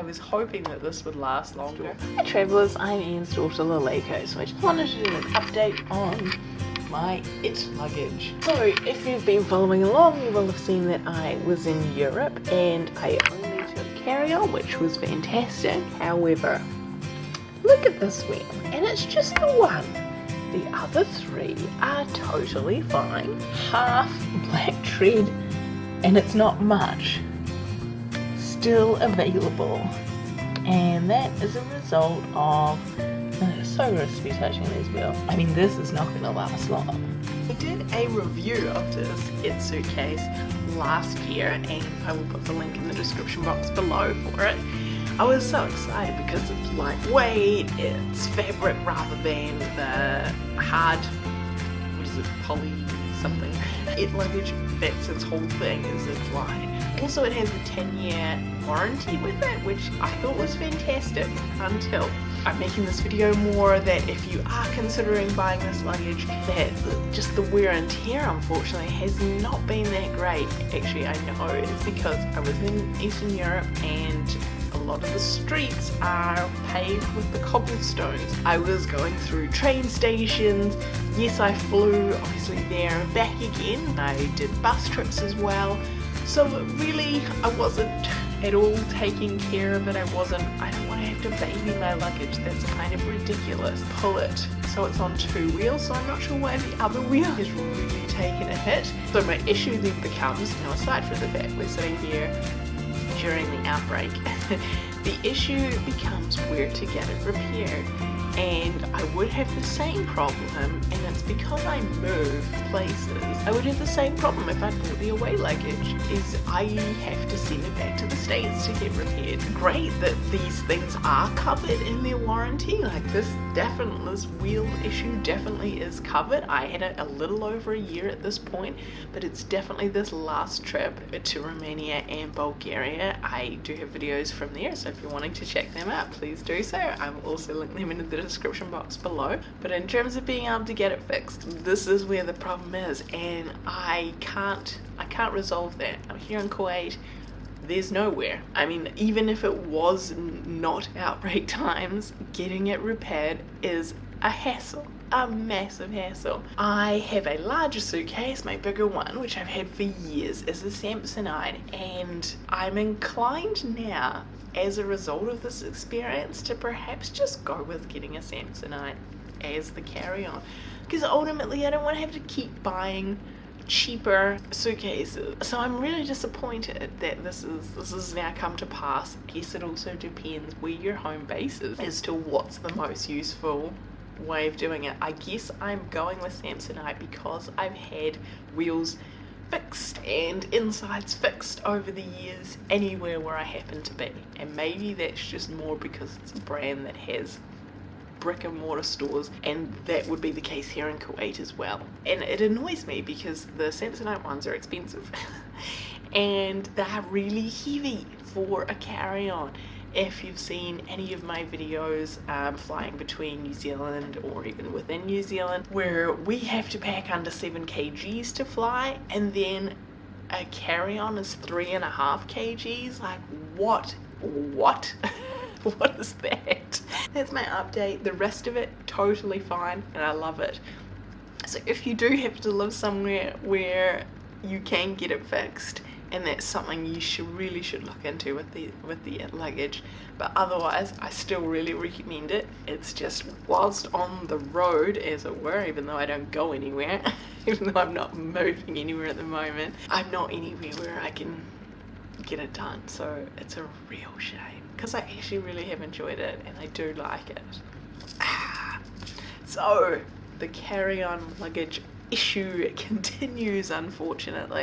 I was hoping that this would last longer. Hi travellers, I'm Ian's daughter Laleko, so I just wanted to do an update on my IT luggage. So if you've been following along, you will have seen that I was in Europe and I only took carry-on, which was fantastic. However, look at this wheel, and it's just the one. The other three are totally fine. Half black tread, and it's not much. Still available. And that is a result of so gross to be touching these wheels. I mean, this is not going to last long. I did a review of this IT suitcase last year and I will put the link in the description box below for it. I was so excited because it's lightweight, it's fabric rather than the hard, what is it, poly something. It luggage, that's its whole thing, is it's light. Also it has a 10 year warranty with it, which I thought was fantastic until I'm making this video more that if you are considering buying this luggage that just the wear and tear unfortunately has not been that great. Actually I know it's because I was in Eastern Europe and a lot of the streets are paved with the cobblestones. I was going through train stations, yes I flew obviously there and back again, I did bus trips as well, so really I wasn't at all taking care of it, I wasn't, I don't want to have to baby my luggage, that's kind of ridiculous. Pull it so it's on two wheels, so I'm not sure why the other wheel has really taken a hit. So my issue then becomes, now aside from the fact we're sitting here during the outbreak, the issue becomes where to get it repaired. And I would have the same problem, and it's because I move places. I would have the same problem if I bought the away luggage, is I have to send it back to the States to get repaired. Great that these things are covered in their warranty, like this definitely, this wheel issue definitely is covered. I had it a little over a year at this point, but it's definitely this last trip to Romania and Bulgaria. I do have videos from there, so if you're wanting to check them out, please do so. I will also link them in the description box below. But in terms of being able to get it fixed, this is where the problem is, and I can't, I can't resolve that. I'm here in Kuwait, there's nowhere. I mean, even if it was not outbreak times, getting it repaired is a hassle a massive hassle. I have a larger suitcase, my bigger one, which I've had for years, is a Samsonite, and I'm inclined now, as a result of this experience, to perhaps just go with getting a Samsonite as the carry-on. Because ultimately I don't want to have to keep buying cheaper suitcases. So I'm really disappointed that this is this has now come to pass. I guess it also depends where your home base is as to what's the most useful way of doing it. I guess I'm going with Samsonite because I've had wheels fixed and insides fixed over the years anywhere where I happen to be. And maybe that's just more because it's a brand that has brick and mortar stores and that would be the case here in Kuwait as well. And it annoys me because the Samsonite ones are expensive. And they're really heavy for a carry-on if you've seen any of my videos um, flying between New Zealand or even within New Zealand where we have to pack under 7 kgs to fly and then a carry-on is three and a half kgs like what what? What is that? That's my update. The rest of it totally fine and I love it. So if you do have to live somewhere where you can get it fixed and that's something you should really should look into with the with the luggage. But otherwise I still really recommend it. It's just whilst on the road as it were even though I don't go anywhere even though I'm not moving anywhere at the moment I'm not anywhere where I can get it done. So it's a real shame because I actually really have enjoyed it and I do like it. Ah. so the carry-on luggage issue continues unfortunately